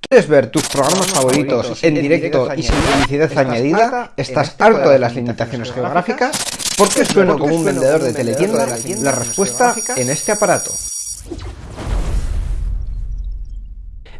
¿Quieres ver tus programas favoritos en directo y sin publicidad añadida? ¿Estás harto de las limitaciones geográficas? ¿Por qué sueno como un vendedor de teletienda? La respuesta en este aparato.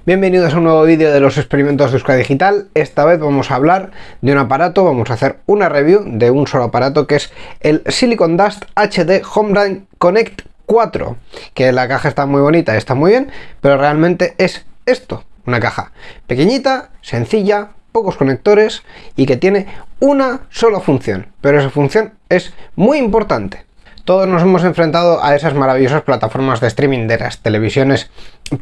Bienvenidos a un nuevo vídeo de los experimentos de Euskadi Digital. Esta vez vamos a hablar de un aparato, vamos a hacer una review de un solo aparato que es el Silicon Dust HD Home Connect 4. Que la caja está muy bonita, está muy bien, pero realmente es esto, una caja pequeñita, sencilla, pocos conectores y que tiene una sola función, pero esa función es muy importante. Todos nos hemos enfrentado a esas maravillosas plataformas de streaming de las televisiones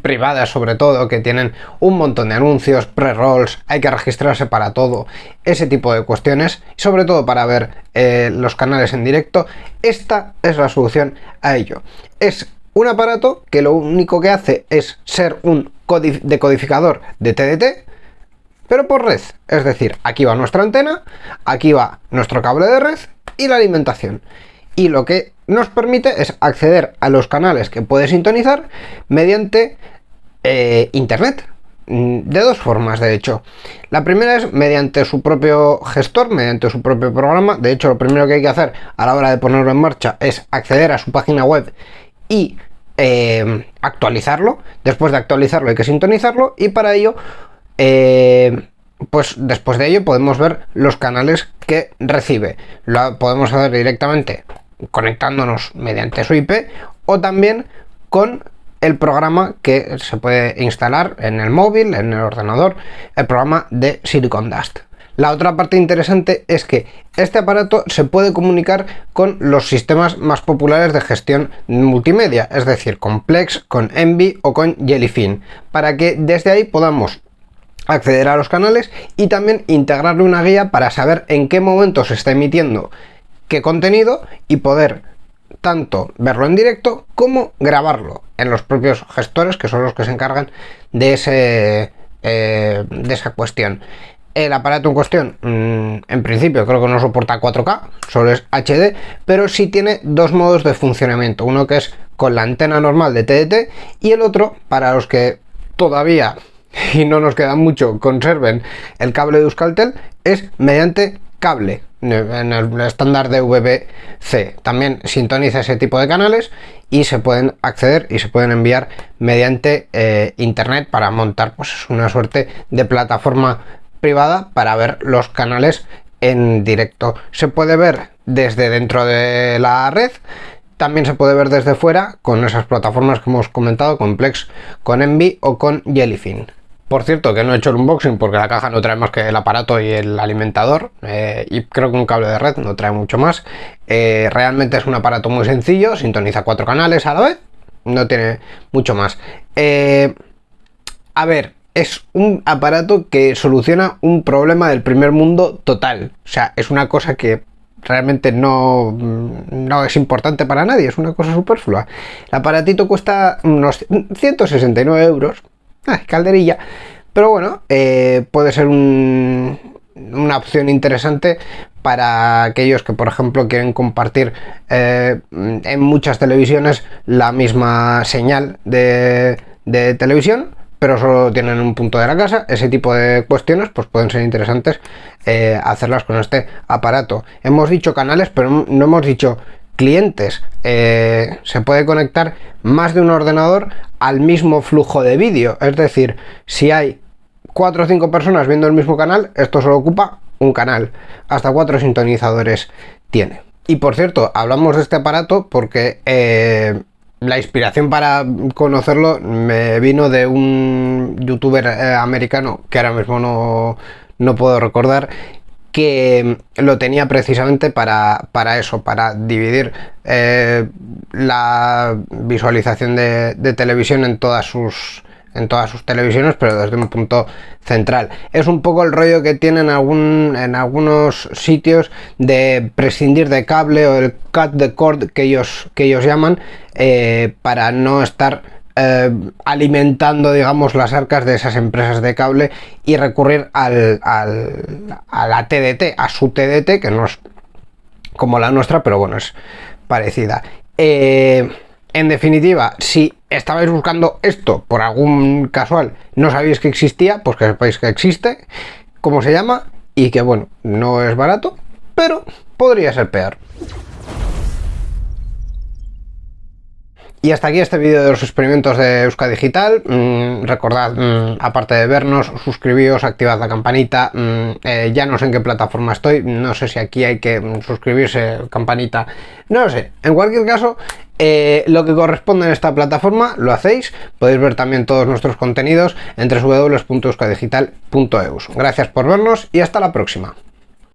privadas sobre todo, que tienen un montón de anuncios, pre-rolls, hay que registrarse para todo, ese tipo de cuestiones, sobre todo para ver eh, los canales en directo, esta es la solución a ello. Es un aparato que lo único que hace es ser un decodificador de TDT, pero por red. Es decir, aquí va nuestra antena, aquí va nuestro cable de red y la alimentación. Y lo que nos permite es acceder a los canales que puede sintonizar mediante eh, internet. Mm, de dos formas, de hecho. La primera es mediante su propio gestor, mediante su propio programa. De hecho, lo primero que hay que hacer a la hora de ponerlo en marcha es acceder a su página web y eh, actualizarlo. Después de actualizarlo hay que sintonizarlo y para ello, eh, pues después de ello podemos ver los canales que recibe. Lo podemos hacer directamente conectándonos mediante su IP o también con el programa que se puede instalar en el móvil, en el ordenador, el programa de Silicon Dust. La otra parte interesante es que este aparato se puede comunicar con los sistemas más populares de gestión multimedia, es decir, con Plex, con Envy o con Jellyfin, para que desde ahí podamos acceder a los canales y también integrarle una guía para saber en qué momento se está emitiendo qué contenido y poder tanto verlo en directo como grabarlo en los propios gestores que son los que se encargan de, eh, de esa cuestión. El aparato en cuestión, mm, en principio creo que no soporta 4K, solo es HD, pero sí tiene dos modos de funcionamiento. Uno que es con la antena normal de TDT y el otro, para los que todavía, y no nos queda mucho, conserven el cable de Euskaltel, es mediante cable en el estándar de VBC. También sintoniza ese tipo de canales y se pueden acceder y se pueden enviar mediante eh, internet para montar pues una suerte de plataforma privada para ver los canales en directo. Se puede ver desde dentro de la red, también se puede ver desde fuera con esas plataformas que hemos comentado, con Plex, con Envy o con Jellyfin. Por cierto, que no he hecho el unboxing porque la caja no trae más que el aparato y el alimentador eh, y creo que un cable de red no trae mucho más. Eh, realmente es un aparato muy sencillo, sintoniza cuatro canales a la vez, no tiene mucho más. Eh, a ver, es un aparato que soluciona un problema del primer mundo total. O sea, es una cosa que realmente no, no es importante para nadie, es una cosa superflua. El aparatito cuesta unos 169 euros, ah, calderilla, pero bueno, eh, puede ser una opción interesante para aquellos que por ejemplo quieren compartir eh, en muchas televisiones la misma señal de televisión pero solo tienen un punto de la casa, ese tipo de cuestiones pues pueden ser interesantes eh, hacerlas con este aparato. Hemos dicho canales, pero no hemos dicho clientes. Eh, se puede conectar más de un ordenador al mismo flujo de vídeo, es decir, si hay cuatro o cinco personas viendo el mismo canal, esto solo ocupa un canal, hasta cuatro sintonizadores tiene. Y por cierto, hablamos de este aparato porque eh, la inspiración para conocerlo me vino de un youtuber eh, americano que ahora mismo no, no, puedo recordar que lo tenía precisamente para, para eso, para dividir eh, la visualización de, de televisión en todas sus en todas sus televisiones, pero desde un punto central. Es un poco el rollo que tienen algún, en algunos sitios de prescindir de cable o el cut the cord que ellos, que ellos llaman eh, para no estar eh, alimentando digamos las arcas de esas empresas de cable y recurrir al, al, a la TDT, a su TDT que no es como la nuestra pero bueno es parecida. Eh, En definitiva, si estabais buscando esto por algún casual, no sabéis que existía, pues que sepáis que existe, cómo se llama y que bueno, no es barato, pero podría ser peor. Y hasta aquí este vídeo de los experimentos de Euska Digital. Mm, recordad, mm, aparte de vernos, suscribíos, activad la campanita. Mm, eh, ya no sé en qué plataforma estoy. No sé si aquí hay que suscribirse, campanita. No lo sé. En cualquier caso, eh, lo que corresponde en esta plataforma lo hacéis. Podéis ver también todos nuestros contenidos en www.euskadigital.eus. Gracias por vernos y hasta la próxima.